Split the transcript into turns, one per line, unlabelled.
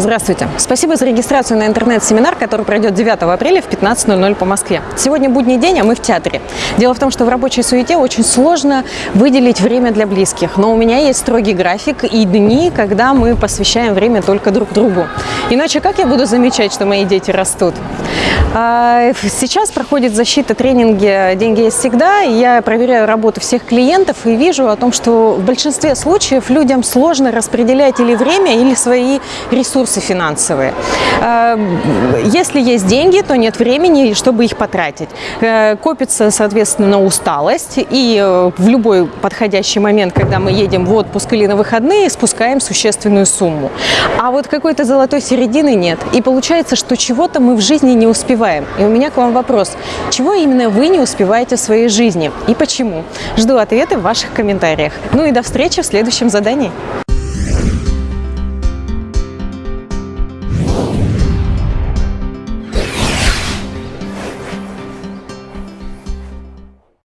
Здравствуйте. Спасибо за регистрацию на интернет-семинар, который пройдет 9 апреля в 15.00 по Москве. Сегодня будний день, а мы в театре. Дело в том, что в рабочей суете очень сложно выделить время для близких. Но у меня есть строгий график и дни, когда мы посвящаем время только друг другу. Иначе как я буду замечать, что мои дети растут? А, сейчас проходит защита тренинги «Деньги есть всегда». и Я проверяю работу всех клиентов и вижу о том, что в большинстве случаев людям сложно распределять или время, или свои ресурсы финансовые. А, если есть деньги, то нет времени, чтобы их потратить. Э, копится, соответственно, усталость, и э, в любой подходящий момент, когда мы едем в отпуск или на выходные, спускаем существенную сумму. А вот какой-то золотой середины нет. И получается, что чего-то мы в жизни не успеваем. И у меня к вам вопрос. Чего именно вы не успеваете в своей жизни? И почему? Жду ответы в ваших комментариях. Ну и до встречи в следующем задании.